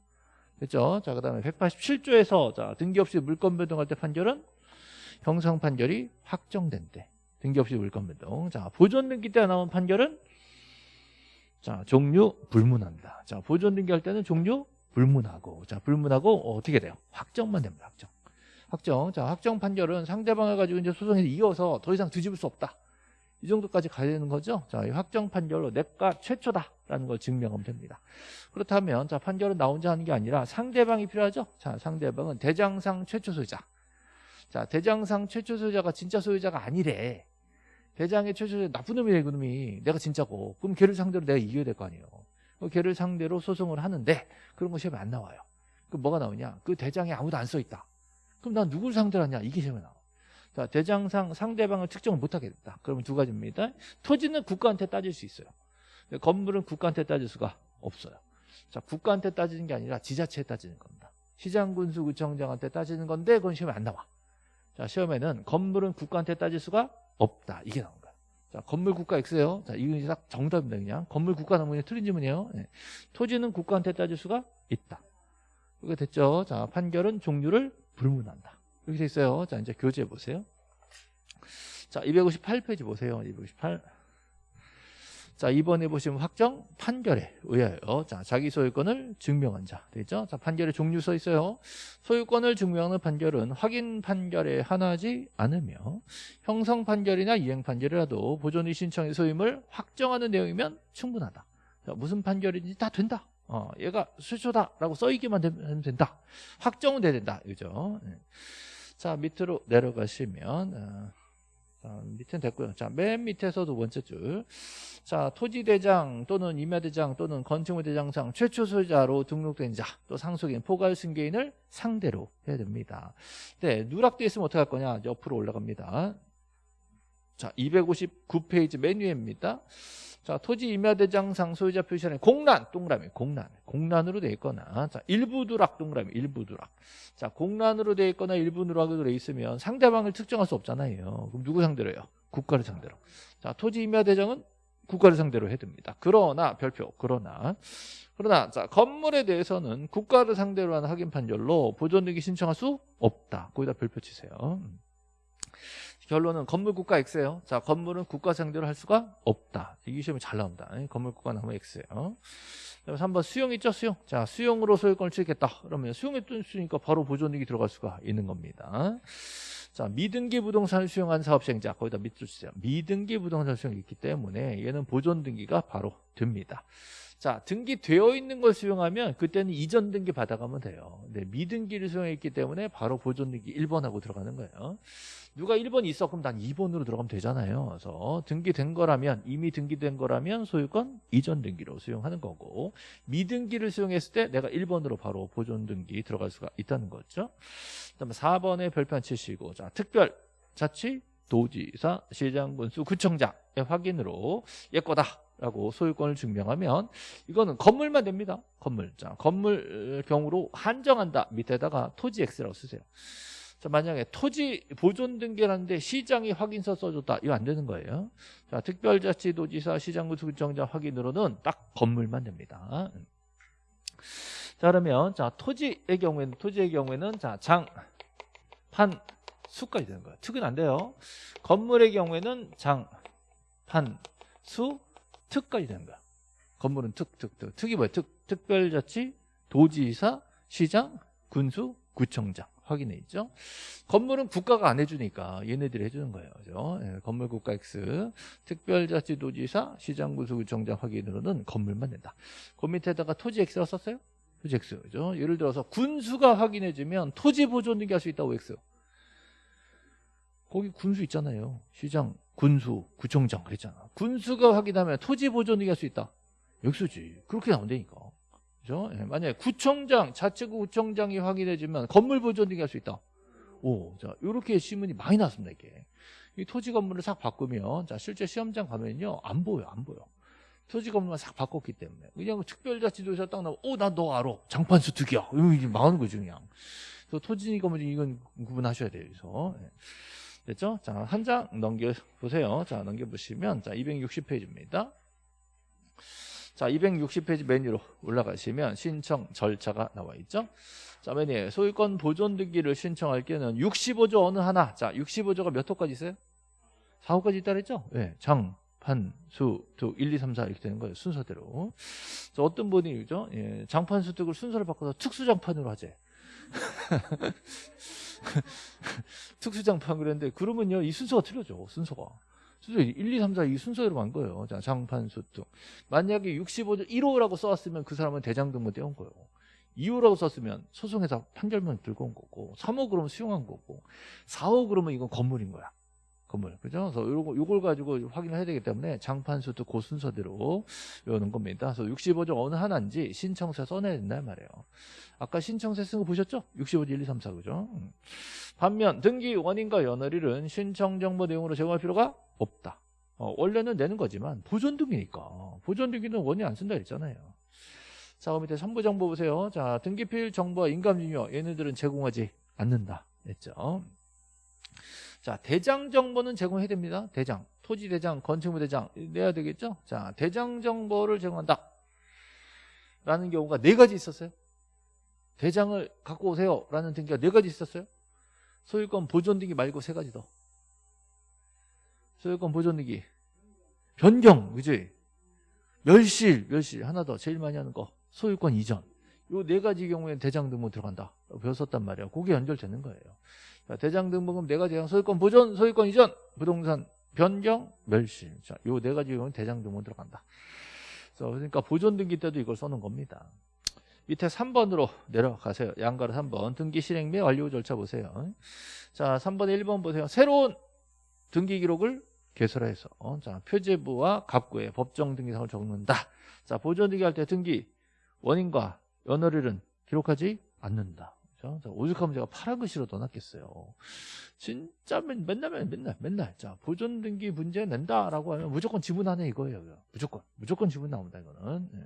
됐죠? 자 그다음에 187조에서 자 등기 없이 물권 변동할 때 판결은 형성 판결이 확정된 때 등기 없이 물권 변동. 자 보존 등기 때 나온 판결은 자, 종류 불문한다. 자, 보존 등기할 때는 종류 불문하고. 자, 불문하고 어, 어떻게 돼요? 확정만 됩니다. 확정. 확정. 자, 확정 판결은 상대방을 가지고 이제 소송에 이어서 더 이상 뒤집을 수 없다. 이 정도까지 가야 되는 거죠. 자, 이 확정 판결로 내가 최초다라는 걸 증명하면 됩니다. 그렇다면 자, 판결은 나 혼자 하는 게 아니라 상대방이 필요하죠. 자, 상대방은 대장상 최초 소유자. 자, 대장상 최초 소유자가 진짜 소유자가 아니래. 대장의 최초의 나쁜 놈이래 그놈이 내가 진짜고 그럼 걔를 상대로 내가 이겨야 될 거 아니에요 그 걔를 상대로 소송을 하는데 그런 거 시험에 안 나와요 그럼 뭐가 나오냐 그 대장에 아무도 안 써 있다 그럼 난 누구를 상대로 하냐 이게 시험에 나와 자 대장상 상대방을 특정을 못하게 됐다 그러면 두 가지입니다 토지는 국가한테 따질 수 있어요 건물은 국가한테 따질 수가 없어요 자 국가한테 따지는 게 아니라 지자체에 따지는 겁니다 시장군수구청장한테 따지는 건데 그건 시험에 안 나와 자 시험에는 건물은 국가한테 따질 수가 없다. 이게 나온 거야. 자, 건물 국가 X예요. 자, 이건 딱 정답입니다. 그냥 건물 국가 나오면 틀린 질문이에요. 네. 토지는 국가한테 따질 수가 있다. 이게 됐죠? 자, 판결은 종류를 불문한다. 이렇게 돼 있어요. 자, 이제 교재 보세요. 자, 258페이지 보세요. 258. 자, 이번에 보시면 확정 판결에 의하여 자, 자기 소유권을 증명한 자 되죠? 자, 판결의 종류 써 있어요. 소유권을 증명하는 판결은 확인 판결에 하나지 않으며 형성 판결이나 이행 판결이라도 보존의 신청의 소임을 확정하는 내용이면 충분하다. 자, 무슨 판결인지 다 된다. 어, 얘가 수초다라고 써 있기만 되면 된다. 확정은 돼야 된다. 그죠? 네. 자, 밑으로 내려가시면 어, 자, 밑에는 됐고요. 자, 맨 밑에서 두 번째 줄. 자, 토지대장 또는 임야대장 또는 건축물대장상 최초 소유자로 등록된 자, 또 상속인, 포괄 승계인을 상대로 해야 됩니다. 네, 누락돼 있으면 어떻게 할 거냐? 옆으로 올라갑니다. 자, 259페이지 메뉴입니다. 자, 토지 임야대장상 소유자 표시하는 공란, 동그라미, 공란. 공란으로 되어 있거나, 자, 일부 누락, 동그라미, 일부 누락. 자, 공란으로 되어 있거나 일부 누락으로 되어 있으면 상대방을 특정할 수 없잖아요. 그럼 누구 상대로 해요? 국가를 상대로. 자, 토지 임야대장은 국가를 상대로 해야 됩니다. 그러나, 별표, 그러나, 그러나, 자, 건물에 대해서는 국가를 상대로 하는 확인 판결로 보존등기 신청할 수 없다. 거기다 별표 치세요. 음. 결론은 건물 국가 X예요. 자, 건물은 국가 상대로 할 수가 없다. 이 시험이 잘 나온다. 건물 국가 나오면 X예요. 그래서 3번 수용 있죠, 수용. 자, 수용으로 소유권을 취득했다. 그러면 수용했으니까 바로 보존등기 들어갈 수가 있는 겁니다. 자, 미등기 부동산을 수용한 사업시행자 거기다 밑줄 주세요. 미등기 부동산 수용이 있기 때문에 얘는 보존 등기가 바로 됩니다. 자, 등기되어 있는 걸 수용하면 그때는 이전 등기 받아가면 돼요. 네, 미등기를 수용했기 때문에 바로 보존등기 1번하고 들어가는 거예요. 누가 1번 있어 그럼 난 2번으로 들어가면 되잖아요. 그래서 등기된 거라면 이미 등기된 거라면 소유권 이전 등기로 수용하는 거고 미등기를 수용했을 때 내가 1번으로 바로 보존 등기 들어갈 수가 있다는 거죠. 그다음에 4번에 별표 치시고 자, 특별 자치 도지사 시장군수 구청장의 확인으로 얘 거다. 라고 소유권을 증명하면 이거는 건물만 됩니다. 건물. 자, 건물 경우로 한정한다. 밑에다가 토지 X라고 쓰세요. 자, 만약에 토지 보존 등기라는데 시장이 확인서 써줬다. 이거 안 되는 거예요. 자, 특별자치도지사 시장구수구청장 확인으로는 딱 건물만 됩니다. 자, 그러면 자, 토지의 경우에는 토지의 경우에는 자, 장, 판, 수까지 되는 거예요. 특은 안 돼요. 건물의 경우에는 장, 판, 수, 특까지 되는 거야. 건물은 특, 특, 특. 특이 뭐야? 특, 특별자치, 도지사, 시장, 군수, 구청장. 확인해 있죠. 건물은 국가가 안 해주니까 얘네들이 해주는 거예요. 그죠? 예, 건물 국가 X, 특별자치도지사, 시장 군수 구청장 확인으로는 건물만 된다. 그 밑에다가 토지 X라고 썼어요? 토지 X. 그죠? 예를 들어서 군수가 확인해주면 토지 보존 등기 할 수 있다고 X. 거기 군수 있잖아요. 시장, 군수, 구청장 그랬잖아. 군수가 확인하면 토지 보존등기 할수 있다. 역수지. 그렇게 나온다니까. 그죠? 예, 만약에 구청장, 자치구 구청장이 확인해주면 건물 보존등기 할수 있다. 오, 자, 요렇게 신문이 많이 나왔습니다, 이게. 이 토지 건물을 싹 바꾸면, 자, 실제 시험장 가면요, 안 보여, 안 보여. 토지 건물만 싹 바꿨기 때문에. 그냥 그 특별자치도에서 딱 나오면, 오, 나너 알아. 장판수 득이야. 이거 망하는 거죠, 그냥. 토지 건물 이건 구분하셔야 돼요, 그래서. 예. 됐죠? 자, 한 장 넘겨보세요. 자, 넘겨보시면, 자, 260페이지입니다. 자, 260페이지 메뉴로 올라가시면 신청 절차가 나와 있죠. 자, 맨 위에 소유권 보존 등기를 신청할 때는 65조 어느 하나. 자, 65조가 몇 호까지 있어요? 4호까지 있다 그랬죠? 예. 네, 장, 판, 수, 득, 1, 2, 3, 4 이렇게 되는 거예요. 순서대로. 자, 어떤 분이 그죠? 예, 장판, 수, 득을 순서를 바꿔서 특수장판으로 하재. (laughs) 특수장판 그랬는데 그러면요 이 순서가 틀려져 순서가. 순서 1, 2, 3, 4 이 순서대로 간 거예요. 자 장판 수등 만약에 65조 1호라고 써왔으면 그 사람은 대장등본 떼온 거예요. 2호라고 썼으면 소송에서 판결문 들고 온 거고 3호 그러면 수용한 거고 4호 그러면 이건 건물인 거야 건물 그죠? 그래서 요거 요걸 가지고 확인을 해야 되기 때문에 장판수도 그 순서대로 외우는 겁니다. 그래서 65조 어느 하나인지 신청서에 써내야 된다 말이에요. 아까 신청서에 쓴거 보셨죠? 65조 1, 2, 3, 4 그죠? 음. 반면 등기 원인과 연월일은 신청 정보 내용으로 제공할 필요가 없다. 어, 원래는 내는 거지만 보존 등기니까 보존 등기는 원인 안 쓴다 그랬잖아요. 자, 그럼 밑에 선부 정보 보세요. 자, 등기필 정보와 인감증여 얘네들은 제공하지 않는다. 했죠. 자, 대장 정보는 제공해야 됩니다. 대장. 토지 대장, 건축물 대장 내야 되겠죠? 자, 대장 정보를 제공한다. 라는 경우가 네 가지 있었어요. 대장을 갖고 오세요. 라는 등기가 네 가지 있었어요. 소유권 보존 등기 말고 세 가지 더. 소유권 보존 등기. 변경, 그지? 멸실, 멸실. 하나 더. 제일 많이 하는 거. 소유권 이전. 요 네 가지 경우에 대장 등본 들어간다. 배웠었단 말이야. 그게 연결되는 거예요. 자, 대장 등본금 네 가지 소유권 보존, 소유권 이전, 부동산 변경, 멸실. 자, 요 네 가지 경우는 대장 등본 들어간다. 그러니까 보존 등기 때도 이걸 써는 겁니다. 밑에 3번으로 내려가세요. 양가로 3번. 등기 실행 및 완료 절차 보세요. 자, 3번에 1번 보세요. 새로운 등기 기록을 개설해서 자, 표제부와 갑구에 법정 등기상을 적는다. 자, 보존 등기 할 때 등기 원인과 연월일은 기록하지 않는다. 그렇죠? 오죽하면 제가 파란 글씨로 넣어놨겠어요. 진짜 맨, 맨날 맨날 맨날 자 보존 등기 문제 낸다라고 하면 무조건 지문하네 이거예요. 무조건 무조건 지문 나옵니다 이거는. 네.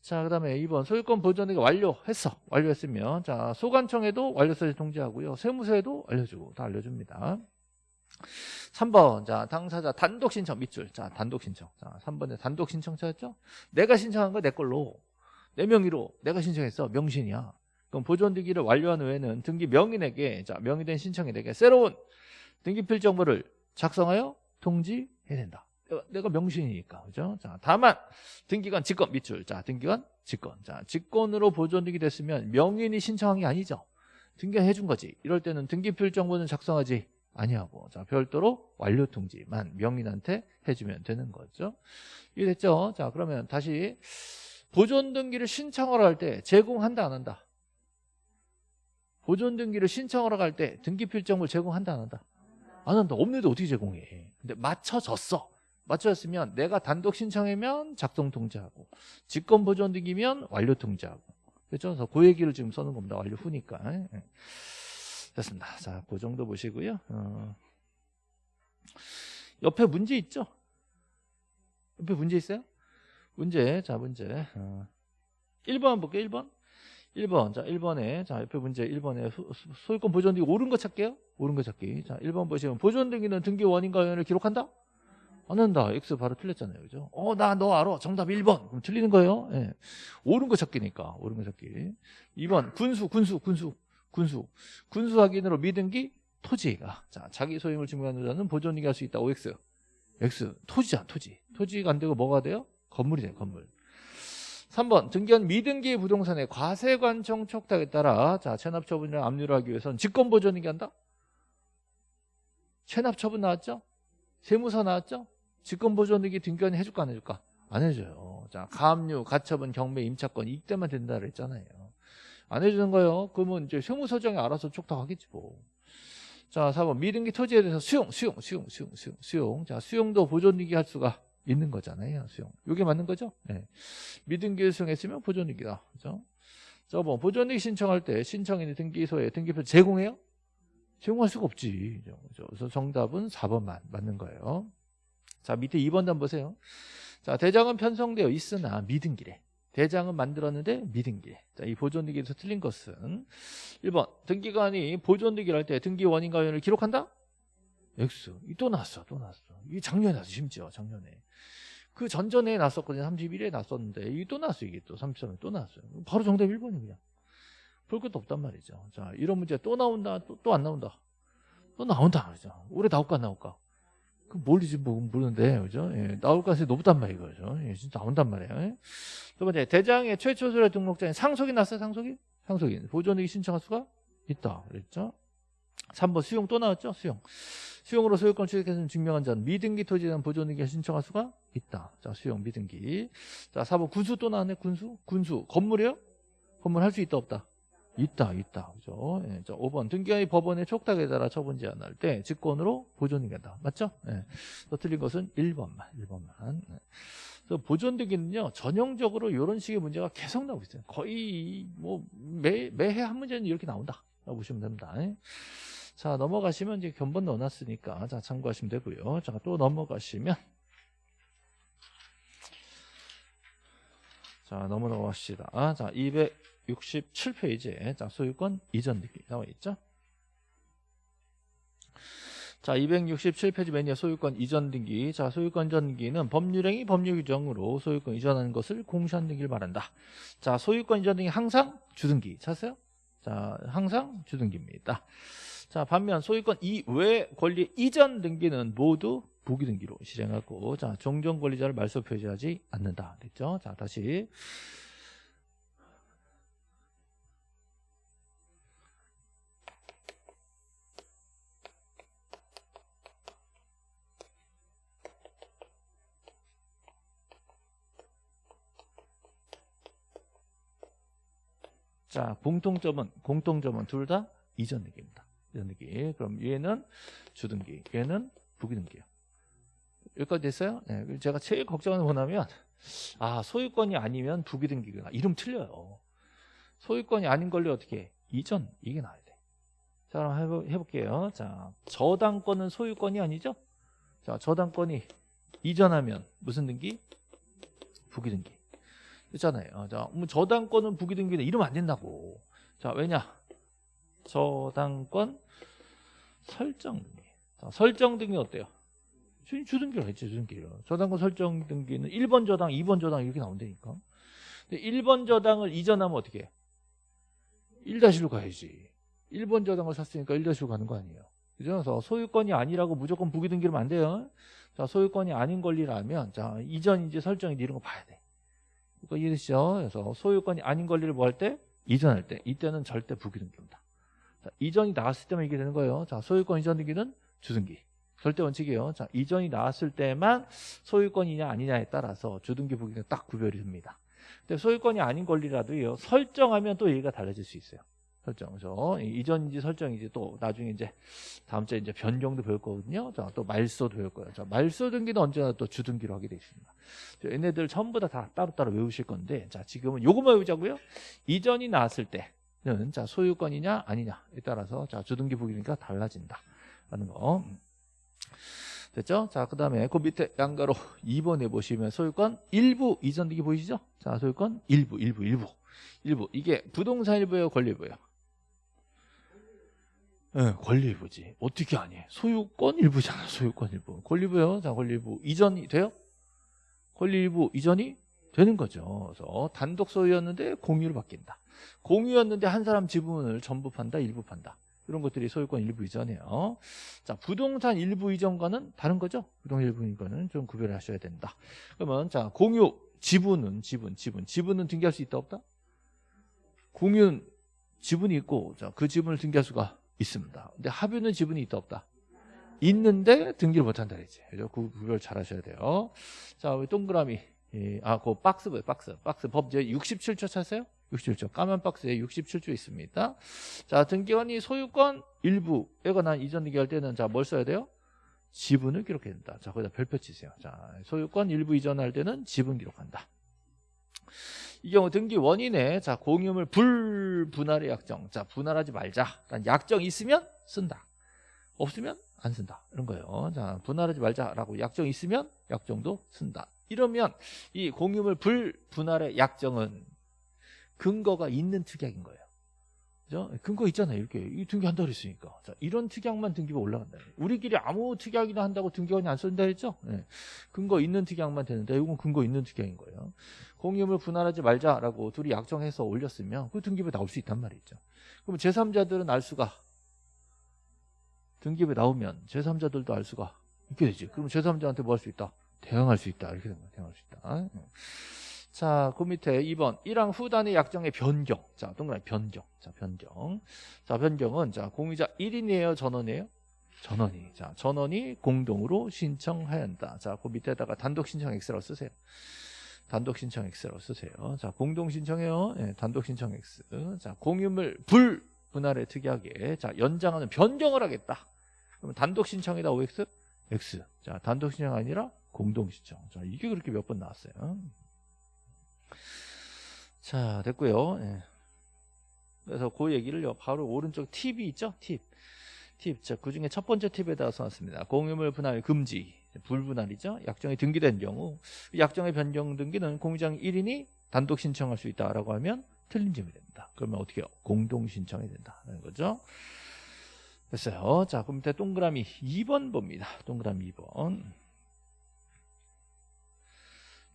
자, 그 다음에 2번 소유권 보존 등기 완료했어. 완료했으면 자 소관청에도 완료서를 통지하고요. 세무서에도 알려주고 다 알려줍니다. 3번 자 당사자 단독 신청 밑줄 자 단독 신청 자 3번에 단독 신청자였죠 내가 신청한 거 내 걸로 내 명의로 내가 신청했어 명신이야 그럼 보존등기를 완료한 후에는 등기 명인에게 자 명의된 신청인에게 새로운 등기필 정보를 작성하여 통지해야 된다. 내가 명신이니까 그죠? 자 다만 등기관 직권 밑줄 자 등기관 직권 자 직권으로 보존등기 됐으면 명인이 신청한 게 아니죠. 등기관 해준 거지. 이럴 때는 등기필 정보는 작성하지 아니하고 자 별도로 완료 통지만 명인한테 해주면 되는 거죠. 이해됐죠? 자 그러면 다시 보존 등기를 신청하러 할때 제공한다 안 한다? 보존 등기를 신청하러 갈 때 등기 필정을 제공한다 안 한다? 안 한다. 없는데 어떻게 제공해? 근데 맞춰졌어. 맞춰졌으면 내가 단독 신청하면 작성 통지하고 직권 보존 등기면 완료 통지하고 그렇죠? 그래서 그 얘기를 지금 써는 겁니다. 완료 후니까. 예. 됐습니다. 자, 그 정도 보시고요. 어. 옆에 문제 있죠? 옆에 문제 있어요? 문제, 자, 문제. 어. 1번 볼게요, 1번. 1번. 자, 1번에. 자, 옆에 문제 1번에 소, 유권 보존 등기 옳은 거 찾게요. 옳은 거 찾기. 자, 1번 보시면 보존 등기는 등기 원인과 연을 기록한다? 안 한다. X 바로 틀렸잖아요. 그죠? 어, 나 너 알아. 정답 1번. 그럼 틀리는 거예요. 예. 옳은 거 찾기니까. 옳은 거 찾기. 2번. 군수, 군수, 군수. 군수. 군수 확인으로 미등기 토지가. 자, 자기 소임을 증명하는 자는 보존 등기 할 수 있다. OX. X. 토지잖아, 토지. 토지가 안 되고 뭐가 돼요? 건물이 돼요, 건물. 3번 등기한 미등기 부동산의 과세 관청 촉탁에 따라 자 체납 처분이나 압류를 하기 위해서는 직권 보존이 한다? 체납 처분 나왔죠? 세무서 나왔죠? 직권 보존등기 등기관이 해줄까 안 해줄까? 안 해줘요. 자 가압류, 가처분, 경매, 임차권 이때만 된다 그랬잖아요. 안 해주는 거예요. 그러면 이제 세무서장이 알아서 촉탁하겠지 뭐. 자, 4번 미등기 토지에 대해서 수용, 수용, 수용, 수용, 수용, 수용. 자, 수용도 보존이기 할 수가 있는 거잖아요. 수용. 이게 맞는 거죠? 네. 미등기를 수용했으면 보존이기다. 그죠? 저번 보존이기 신청할 때 신청인이 등기소에 등기표 제공해요? 제공할 수가 없지. 그죠? 그래서 정답은 4번만 맞는 거예요. 자, 밑에 2번 단 보세요. 자, 대장은 편성되어 있으나 미등기래. 대장은 만들었는데 미등기. 자, 이 보존등기에서 틀린 것은 1번 등기관이 보존등기를 할 때 등기 원인과 원인을 기록한다? X. 이또 나왔어. 또 나왔어. 이게 작년에 나왔어. 심지어 작년에. 그 전전에 났었거든요. 31일에 났었는데 이게 또 나왔어. 이게 또 33일에 또 나왔어요. 바로 정답 1번이 그냥. 볼 것도 없단 말이죠. 자, 이런 문제 또 나온다. 또또안 나온다. 또 나온다 말이죠. 올해 나올까 안 나올까? 그 뭘지 뭐 모르는데 그죠? 예, 나올 가능성이 높단 말이에요, 그죠? 예, 진짜 나온단 말이에요. 예. 두 번째 대장의 최초 소래 등록장에 상속이 났어요, 상속이? 상속이 보존액이 신청할 수가 있다, 그랬죠? 3번 수용 또 나왔죠, 수용. 수용으로 소유권 취득했으면 증명한 자는 미등기 토지에 대한 보존액이 신청할 수가 있다. 자, 수용 미등기. 자, 4번 군수 또 나왔네, 군수. 군수 건물이요? 건물 할 수 있다, 없다? 있다, 있다. 그죠? 예, 자, 5번. 등기관이 법원의 촉탁에 따라 처분 제한할 때 직권으로 보존이 된다. 맞죠? 예. 또 틀린 것은 1번만, 1번만. 예. 그래서 보존등기는요, 전형적으로 이런 식의 문제가 계속 나오고 있어요. 거의 뭐 매, 매해 한 문제는 이렇게 나온다. 보시면 됩니다. 예. 자, 넘어가시면 이제 견본 넣어놨으니까, 자, 참고하시면 되고요. 자, 또 넘어가시면. 자, 넘어갑시다. 자, 267페이지에, 자, 소유권 이전 등기 나와 있죠? 자, 267페이지 맨 위에 소유권 이전 등기. 자, 소유권 이전 등기는 법률행위 법률 규정으로 소유권 이전하는 것을 공시한 등기를 말한다. 자, 소유권 이전 등기 항상 주등기. 찾았어요? 자, 항상 주등기입니다. 자, 반면 소유권 이외 권리 이전 등기는 모두 부기 등기로 실행하고 자, 종전 권리자를 말소 표시하지 않는다. 됐죠? 자, 다시 자, 공통점은 공통점은 둘 다 이전 등기입니다. 이전 등기. 그럼 얘는 주등기, 얘는 부기등기요. 여기까지 됐어요? 네, 제가 제일 걱정하는 건 뭐냐면 아 소유권이 아니면 부기등기가 이름 틀려요. 소유권이 아닌 걸로 어떻게 해? 이전 이게 나와야 돼. 자 그럼 해보, 해볼게요. 자 저당권은 소유권이 아니죠? 자 저당권이 이전하면 무슨 등기? 부기등기. 있잖아요. 자, 뭐 저당권은 부기등기는 이러면 안 된다고. 자, 왜냐? 저당권 설정 등기. 자, 설정 등기 어때요? 주, 주등기로 했지, 주등기로. 저당권 설정 등기는 1번 저당, 2번 저당 이렇게 나온다니까. 근데 1번 저당을 이전하면 어떻게 해? 1-1로 가야지. 1번 저당을 샀으니까 1-1로 가는 거 아니에요. 그죠? 그래서 소유권이 아니라고 무조건 부기 등기로면 안 돼요. 자, 소유권이 아닌 권리라면, 자, 이전인지 설정인지 이런 거 봐야 돼. 이거 이해되시죠? 그래서 소유권이 아닌 권리를 뭐 할 때? 이전할 때. 이때는 절대 부기 등기입니다. 자, 이전이 나왔을 때만 이게 되는 거예요. 자, 소유권 이전 등기는 주등기. 절대 원칙이에요. 자, 이전이 나왔을 때만 소유권이냐 아니냐에 따라서 주등기 부기가 딱 구별이 됩니다. 근데 소유권이 아닌 권리라도요. 설정하면 또 얘기가 달라질 수 있어요. 설정. 그죠? 이전인지 설정인지 또 나중에 이제 다음 주에 이제 변경도 배울 거거든요. 자, 또 말소도 배울 거예요. 자, 말소 등기는 언제나 또 주등기로 하게 되어 있습니다. 얘네들 전부 다, 다 따로따로 외우실 건데, 자, 지금은 요것만 외우자고요. 이전이 나왔을 때는 자, 소유권이냐 아니냐에 따라서 자, 주등기 부기니까 달라진다. 라는 거. 됐죠? 자, 그 다음에 그 밑에 양가로 (laughs) 2번에 보시면 소유권 일부 이전 등기 보이시죠? 자, 소유권 일부, 일부, 일부. 일부. 이게 부동산 일부예요, 권리 일부예요? 네, 권리 일부지. 어떻게 아니? 소유권 일부잖아, 소유권 일부. 권리 일부요. 자, 권리 일부. 이전이 돼요? 권리 일부 이전이 되는 거죠. 그래서 단독 소유였는데 공유로 바뀐다. 공유였는데 한 사람 지분을 전부 판다, 일부 판다. 이런 것들이 소유권 일부 이전이에요. 자, 부동산 일부 이전과는 다른 거죠. 부동산 일부 이전과는 좀 구별하셔야 된다. 그러면 자, 공유 지분은 지분, 지분, 지분은 등기할 수 있다 없다? 공유는 지분이 있고 자, 그 지분을 등기할 수가 있습니다. 근데 합유는 지분이 있다 없다? 있는데 등기를 못 한다 그랬지. 그죠? 그 구별 잘 하셔야 돼요. 자, 동그라미. 예, 아, 그 박스, 박스, 박스 법 이제 67초 찾으세요? 67조. 까만 박스에 67조 있습니다. 자, 등기관이 소유권 일부에 관한 이전 등기할 때는 자, 뭘 써야 돼요? 지분을 기록해야 된다. 자, 거기다 별표 치세요. 자, 소유권 일부 이전할 때는 지분 기록한다. 이 경우 등기 원인에 자, 공유물 불분할의 약정. 자, 분할하지 말자. 약정이 있으면 쓴다. 없으면 안 쓴다. 이런 거예요. 자, 분할하지 말자라고 약정이 있으면 약정도 쓴다. 이러면 이 공유물 불분할의 약정은 근거가 있는 특약인 거예요. 그죠? 근거 있잖아요. 이렇게 이 등기한다 그랬으니까. 자, 이런 특약만 등기부 올라간다. 우리끼리 아무 특약이나 한다고 등기관이 안 쓴다 했죠? 네. 근거 있는 특약만 되는데 이건 근거 있는 특약인 거예요. 공유물 분할하지 말자라고 둘이 약정해서 올렸으면 그 등기부에 나올 수 있단 말이죠. 그럼 제3자들은 알 수가 등기부에 나오면 제3자들도 알 수가 있게 되지. 그럼 제3자한테 뭐 할 수 있다? 대응할 수 있다. 이렇게 되는 거야. 대응할 수 있다. 자, 그 밑에 2번 1항 후단의 약정의 변경. 자, 동그라미 변경. 자, 변경. 자, 변경은 자, 공유자 1인이에요, 전원이에요? 전원이. 자, 전원이 공동으로 신청해야 한다. 자, 그 밑에다가 단독 신청 X라고 쓰세요. 단독 신청 X라고 쓰세요. 자, 공동 신청해요. 예, 단독 신청 X. 자, 공유물 불 분할의 특약에 자, 연장하는 변경을 하겠다. 그러면 단독 신청에다 OX X. 자, 단독 신청 아니라 공동 신청. 자, 이게 그렇게 몇 번 나왔어요. 자, 됐고요. 예. 그래서 그 얘기를 바로 오른쪽 팁이 있죠? 팁. 팁. 자, 그 중에 첫 번째 팁에다가 써놨습니다. 공유물 분할 금지. 불분할이죠. 약정이 등기된 경우 약정의 변경 등기는 공유장 1인이 단독 신청할 수 있다라고 하면 틀린 점이 됩니다. 그러면 어떻게 해요? 공동 신청이 된다는 거죠. 됐어요. 자, 그럼 밑에 동그라미 2번 봅니다. 동그라미 2번.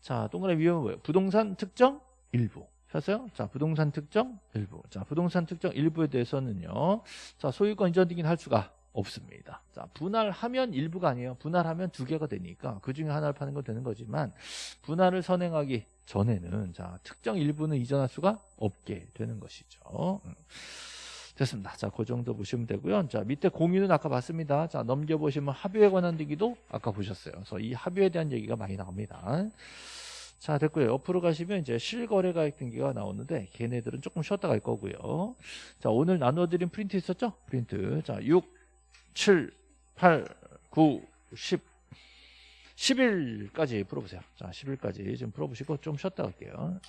자, 동그라미 2번은 뭐예요? 부동산 특정 일부. 셨어요? 자, 부동산 특정 일부. 자, 부동산 특정 일부에 대해서는요. 자, 소유권 이전 등기는 할 수가 없습니다. 자, 분할하면 일부가 아니에요. 분할하면 두 개가 되니까 그 중에 하나를 파는 건 되는 거지만 분할을 선행하기 전에는 자, 특정 일부는 이전할 수가 없게 되는 것이죠. 음. 됐습니다. 자, 그 정도 보시면 되고요. 자, 밑에 공유는 아까 봤습니다. 자, 넘겨보시면 합의에 관한 얘기도 아까 보셨어요. 그래서 이 합의에 대한 얘기가 많이 나옵니다. 자, 됐고요. 옆으로 가시면 이제 실거래 가액 등기가 나오는데 걔네들은 조금 쉬었다 갈 거고요. 자, 오늘 나눠드린 프린트 있었죠? 프린트. 자, 6, 7, 8, 9, 10, 10일까지 풀어보세요. 자, 10일까지 좀 풀어보시고 좀 쉬었다 갈게요.